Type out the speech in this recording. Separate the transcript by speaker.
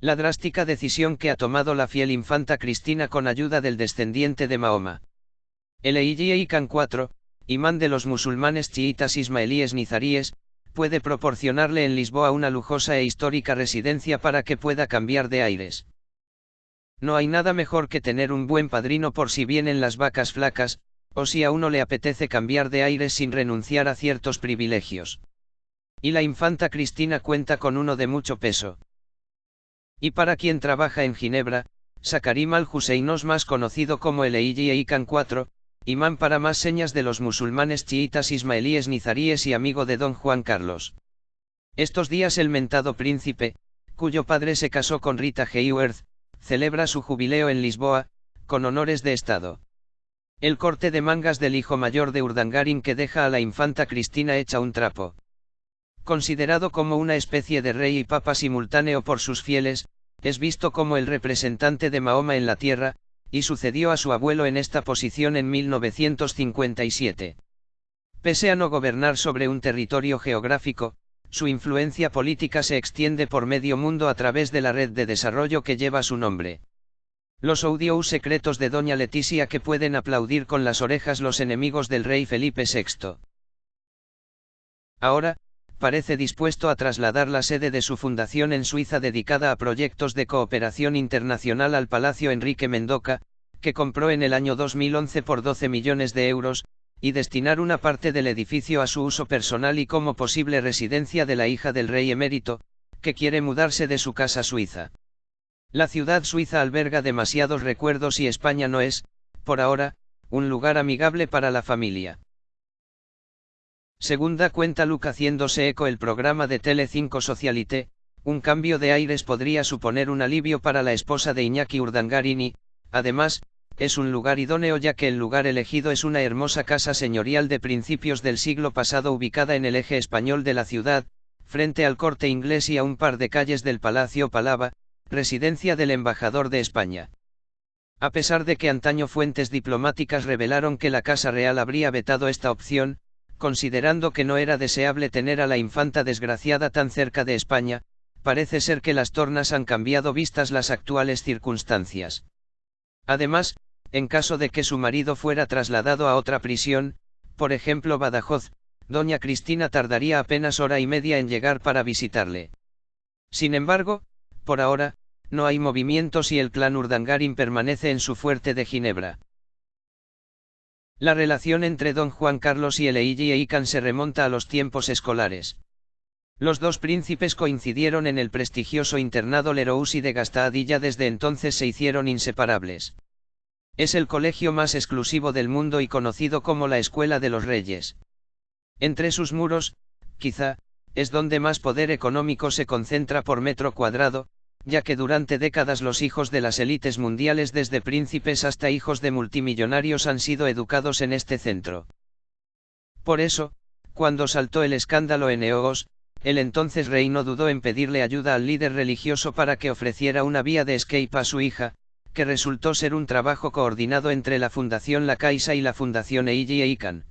Speaker 1: La drástica decisión que ha tomado la fiel infanta Cristina con ayuda del descendiente de Mahoma. El Eiji Khan IV, imán de los musulmanes chiitas ismaelíes nizaríes, puede proporcionarle en Lisboa una lujosa e histórica residencia para que pueda cambiar de aires. No hay nada mejor que tener un buen padrino por si vienen las vacas flacas, o si a uno le apetece cambiar de aires sin renunciar a ciertos privilegios. Y la infanta Cristina cuenta con uno de mucho peso. Y para quien trabaja en Ginebra, Sakarim al-Huseinos más conocido como el Eiji Eikan IV, imán para más señas de los musulmanes chiitas ismaelíes nizaríes y amigo de don Juan Carlos. Estos días el mentado príncipe, cuyo padre se casó con Rita Hayworth, celebra su jubileo en Lisboa, con honores de Estado. El corte de mangas del hijo mayor de Urdangarin que deja a la infanta Cristina hecha un trapo. Considerado como una especie de rey y papa simultáneo por sus fieles, es visto como el representante de Mahoma en la tierra, y sucedió a su abuelo en esta posición en 1957. Pese a no gobernar sobre un territorio geográfico, su influencia política se extiende por medio mundo a través de la red de desarrollo que lleva su nombre. Los audios secretos de Doña Leticia que pueden aplaudir con las orejas los enemigos del rey Felipe VI. Ahora, parece dispuesto a trasladar la sede de su fundación en Suiza dedicada a proyectos de cooperación internacional al Palacio Enrique Mendoca, que compró en el año 2011 por 12 millones de euros, y destinar una parte del edificio a su uso personal y como posible residencia de la hija del rey emérito, que quiere mudarse de su casa suiza. La ciudad suiza alberga demasiados recuerdos y España no es, por ahora, un lugar amigable para la familia. Segunda cuenta Luke haciéndose eco el programa de Tele5 Socialité, un cambio de aires podría suponer un alivio para la esposa de Iñaki Urdangarini, además, es un lugar idóneo ya que el lugar elegido es una hermosa casa señorial de principios del siglo pasado ubicada en el eje español de la ciudad, frente al corte inglés y a un par de calles del Palacio Palava, residencia del embajador de España. A pesar de que antaño fuentes diplomáticas revelaron que la Casa Real habría vetado esta opción, considerando que no era deseable tener a la infanta desgraciada tan cerca de España, parece ser que las tornas han cambiado vistas las actuales circunstancias. Además, en caso de que su marido fuera trasladado a otra prisión, por ejemplo Badajoz, doña Cristina tardaría apenas hora y media en llegar para visitarle. Sin embargo, por ahora, no hay movimientos y el clan Urdangarin permanece en su fuerte de Ginebra. La relación entre don Juan Carlos y el Eiji Eikan se remonta a los tiempos escolares. Los dos príncipes coincidieron en el prestigioso internado Lerousi de Gastad y ya desde entonces se hicieron inseparables. Es el colegio más exclusivo del mundo y conocido como la Escuela de los Reyes. Entre sus muros, quizá, es donde más poder económico se concentra por metro cuadrado, ya que durante décadas los hijos de las élites mundiales desde príncipes hasta hijos de multimillonarios han sido educados en este centro. Por eso, cuando saltó el escándalo en Eogos, el entonces rey no dudó en pedirle ayuda al líder religioso para que ofreciera una vía de escape a su hija, que resultó ser un trabajo coordinado entre la Fundación La Caixa y la Fundación Eiji Eikan.